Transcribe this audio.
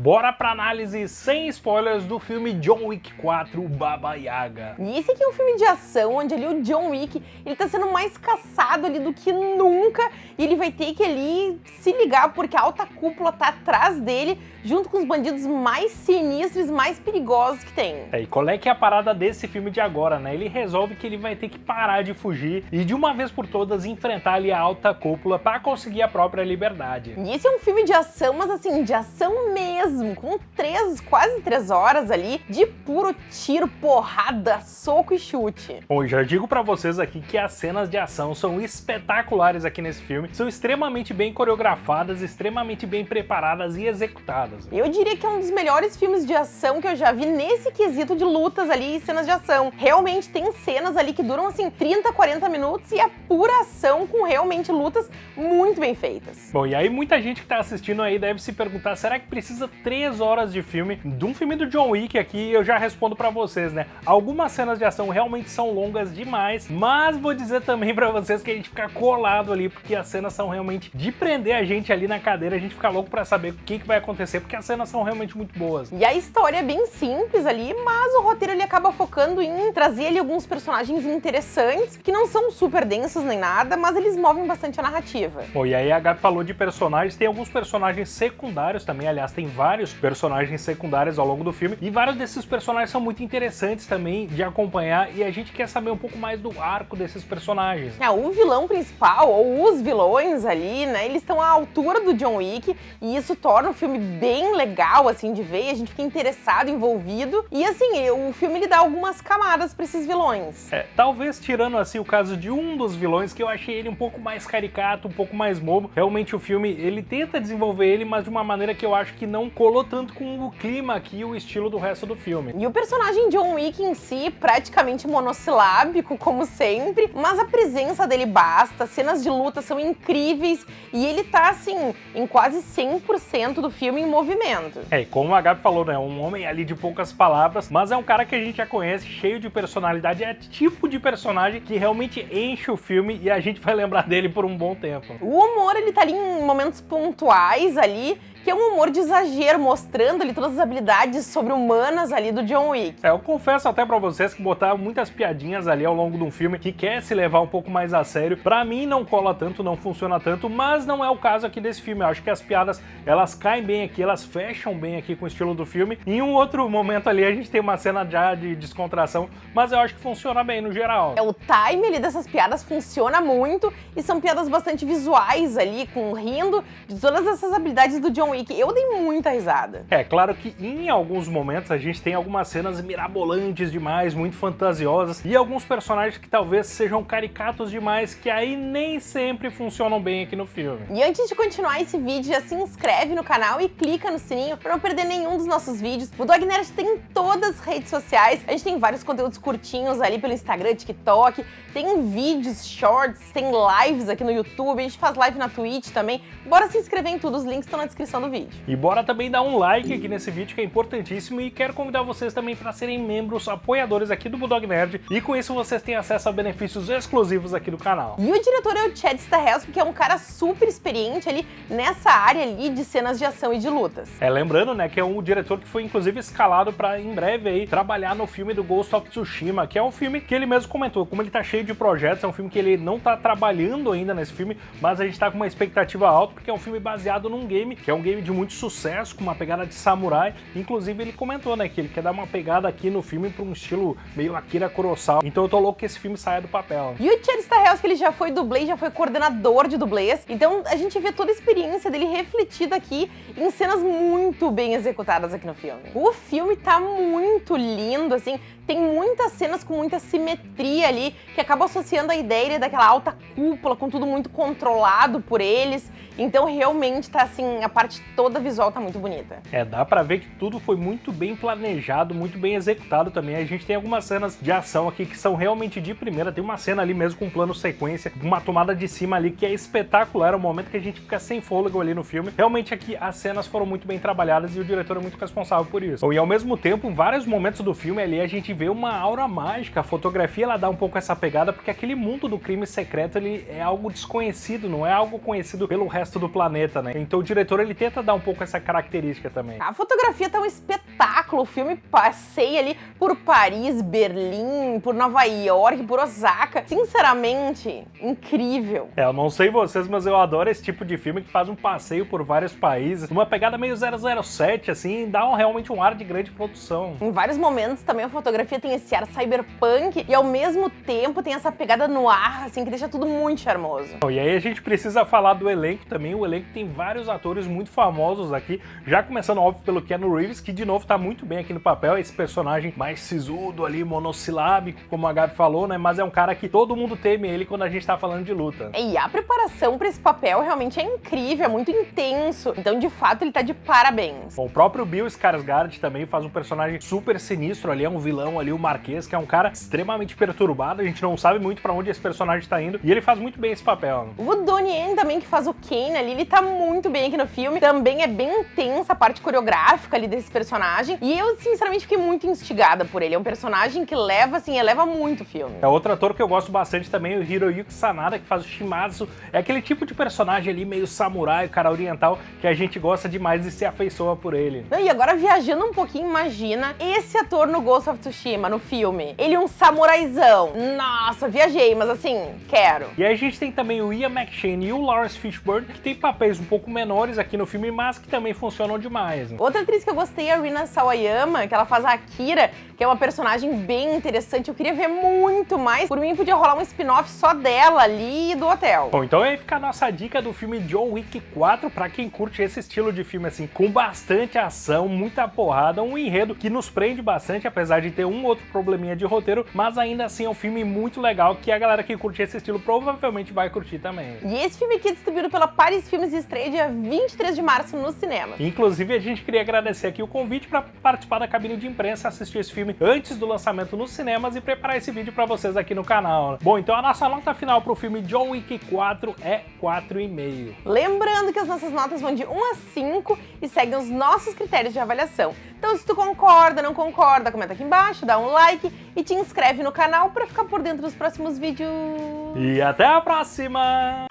Bora pra análise sem spoilers do filme John Wick 4, Baba Yaga. E esse aqui é um filme de ação, onde ali o John Wick, ele tá sendo mais caçado ali do que nunca, e ele vai ter que ali se ligar, porque a alta cúpula tá atrás dele, junto com os bandidos mais sinistros, mais perigosos que tem. É, e qual é que é a parada desse filme de agora, né? Ele resolve que ele vai ter que parar de fugir e de uma vez por todas enfrentar ali a alta cúpula para conseguir a própria liberdade. E esse é um filme de ação, mas assim, de ação mesmo mesmo, com três, quase três horas ali de puro tiro, porrada, soco e chute. Bom, já digo pra vocês aqui que as cenas de ação são espetaculares aqui nesse filme, são extremamente bem coreografadas, extremamente bem preparadas e executadas. Eu diria que é um dos melhores filmes de ação que eu já vi nesse quesito de lutas ali e cenas de ação. Realmente tem cenas ali que duram assim 30, 40 minutos e é pura ação com realmente lutas muito bem feitas. Bom, e aí muita gente que tá assistindo aí deve se perguntar, será que precisa três horas de filme, de um filme do John Wick aqui, eu já respondo pra vocês, né? Algumas cenas de ação realmente são longas demais, mas vou dizer também pra vocês que a gente fica colado ali, porque as cenas são realmente de prender a gente ali na cadeira, a gente fica louco pra saber o que, que vai acontecer, porque as cenas são realmente muito boas. E a história é bem simples ali, mas o roteiro ele acaba focando em trazer ali alguns personagens interessantes, que não são super densos nem nada, mas eles movem bastante a narrativa. Bom, e aí a Gabi falou de personagens, tem alguns personagens secundários também, aliás, tem vários vários personagens secundários ao longo do filme, e vários desses personagens são muito interessantes também de acompanhar, e a gente quer saber um pouco mais do arco desses personagens. É, o vilão principal, ou os vilões ali, né, eles estão à altura do John Wick, e isso torna o filme bem legal, assim, de ver, a gente fica interessado, envolvido, e assim, o filme ele dá algumas camadas para esses vilões. É, talvez tirando assim o caso de um dos vilões, que eu achei ele um pouco mais caricato, um pouco mais bobo, realmente o filme, ele tenta desenvolver ele, mas de uma maneira que eu acho que não colou tanto com o clima aqui e o estilo do resto do filme. E o personagem John Wick em si, praticamente monossilábico, como sempre, mas a presença dele basta, cenas de luta são incríveis e ele tá, assim, em quase 100% do filme em movimento. É, e como a Gabi falou, né, um homem ali de poucas palavras, mas é um cara que a gente já conhece, cheio de personalidade, é tipo de personagem que realmente enche o filme e a gente vai lembrar dele por um bom tempo. O humor, ele tá ali em momentos pontuais ali, que é um humor de exagero, mostrando ali todas as habilidades sobre-humanas ali do John Wick. É, eu confesso até pra vocês que botar muitas piadinhas ali ao longo de um filme que quer se levar um pouco mais a sério, pra mim não cola tanto, não funciona tanto, mas não é o caso aqui desse filme. Eu acho que as piadas, elas caem bem aqui, elas fecham bem aqui com o estilo do filme. Em um outro momento ali a gente tem uma cena já de descontração, mas eu acho que funciona bem no geral. É, o time ali dessas piadas funciona muito e são piadas bastante visuais ali, com rindo de todas essas habilidades do John Wick. Eu dei muita risada. É, claro que em alguns momentos a gente tem algumas cenas mirabolantes demais, muito fantasiosas, e alguns personagens que talvez sejam caricatos demais, que aí nem sempre funcionam bem aqui no filme. E antes de continuar esse vídeo, já se inscreve no canal e clica no sininho para não perder nenhum dos nossos vídeos. O Dog Nerd tem em todas as redes sociais, a gente tem vários conteúdos curtinhos ali pelo Instagram, TikTok, tem vídeos, shorts, tem lives aqui no YouTube, a gente faz live na Twitch também. Bora se inscrever em tudo, os links estão na descrição do vídeo. E bora também dar um like aqui nesse vídeo que é importantíssimo e quero convidar vocês também para serem membros apoiadores aqui do Bulldog Nerd e com isso vocês têm acesso a benefícios exclusivos aqui do canal. E o diretor é o Chad Stahelski, que é um cara super experiente ali nessa área ali de cenas de ação e de lutas. É, lembrando, né, que é um diretor que foi inclusive escalado para em breve aí trabalhar no filme do Ghost of Tsushima, que é um filme que ele mesmo comentou, como ele tá cheio de projetos, é um filme que ele não tá trabalhando ainda nesse filme, mas a gente tá com uma expectativa alta porque é um filme baseado num game, que é um game de muito sucesso, com uma pegada de samurai. Inclusive, ele comentou, né, que ele quer dar uma pegada aqui no filme para um estilo meio Akira Kurosawa. Então eu tô louco que esse filme saia do papel. E o Chad Stahelski, ele já foi dublê, já foi coordenador de dublês. Então a gente vê toda a experiência dele refletida aqui em cenas muito bem executadas aqui no filme. O filme tá muito lindo, assim, tem muitas cenas com muita simetria ali, que acaba associando a ideia daquela alta cúpula, com tudo muito controlado por eles. Então realmente tá assim, a parte toda visual tá muito bonita. É, dá pra ver que tudo foi muito bem planejado, muito bem executado também. A gente tem algumas cenas de ação aqui que são realmente de primeira. Tem uma cena ali mesmo com um plano sequência, uma tomada de cima ali que é espetacular. É um momento que a gente fica sem fôlego ali no filme. Realmente aqui as cenas foram muito bem trabalhadas e o diretor é muito responsável por isso. E ao mesmo tempo, em vários momentos do filme ali, a gente vê uma aura mágica. A fotografia ela dá um pouco essa pegada porque aquele mundo do crime secreto ele é algo desconhecido, não é algo conhecido pelo resto do planeta, né? Então o diretor ele tenta dar um pouco essa característica também. A fotografia tá um espetáculo, o filme passeia ali por Paris, Berlim, por Nova York, por Osaka. Sinceramente, incrível. É, eu não sei vocês, mas eu adoro esse tipo de filme que faz um passeio por vários países, uma pegada meio 007, assim, dá um, realmente um ar de grande produção. Em vários momentos também a fotografia tem esse ar cyberpunk e ao mesmo tempo tem essa pegada no ar, assim, que deixa tudo muito charmoso. E aí a gente precisa falar do elenco também, o elenco tem vários atores muito famosos aqui, já começando óbvio pelo Keanu Reeves, que de novo tá muito bem aqui no papel, esse personagem mais sisudo ali, monossilábico, como a Gabi falou, né, mas é um cara que todo mundo teme ele quando a gente tá falando de luta. E a preparação para esse papel realmente é incrível, é muito intenso, então de fato ele tá de parabéns. Bom, o próprio Bill Skarsgård também faz um personagem super sinistro ali, é um vilão ali, o Marquês, que é um cara extremamente perturbado, a gente não sabe muito para onde esse personagem tá indo, e ele faz muito bem esse papel. O Donnie Yen também, que faz o Kane ali, ele tá muito bem aqui no filme, também é bem intensa a parte coreográfica ali desse personagem, e eu sinceramente fiquei muito instigada por ele, é um personagem que leva, assim, eleva muito o filme. É outro ator que eu gosto bastante também, o Hiroyuki Sanada, que faz o Shimazu, é aquele tipo de personagem ali meio samurai, cara oriental, que a gente gosta demais e se afeiçoa por ele. E agora viajando um pouquinho, imagina esse ator no Ghost of Tsushima, no filme. Ele é um samuraizão. Nossa, viajei, mas assim, quero. E aí a gente tem também o Ian McShane e o Lawrence Fishburne, que tem papéis um pouco menores aqui no filme, mas que também funcionam demais. Outra atriz que eu gostei é a Rina Sawayama, que ela faz a Akira, que é uma personagem bem interessante. Eu queria ver muito mais. Por mim, podia rolar um spin-off só dela ali e do hotel. Bom, então aí fica a nossa dica do filme John Wick 4 pra quem curte esse estilo de filme, assim, com bastante ação, muita porrada, um enredo que nos prende bastante, apesar de ter um outro probleminha de roteiro, mas ainda assim é um filme muito legal que a galera que curte esse estilo provavelmente vai curtir também. E esse filme aqui é distribuído pela Paris Filmes e estreia dia 23 de março no cinema. Inclusive, a gente queria agradecer aqui o convite para participar da cabine de imprensa, assistir esse filme antes do lançamento nos cinemas e preparar esse vídeo para vocês aqui no canal. Bom, então a nossa nota final para o filme John Wick 4 é 4,5. Lembrando que as nossas notas vão de 1 a 5 e seguem os nossos critérios de avaliação. Então se tu concorda, não concorda, comenta aqui embaixo, dá um like e te inscreve no canal para ficar por dentro dos próximos vídeos. E até a próxima!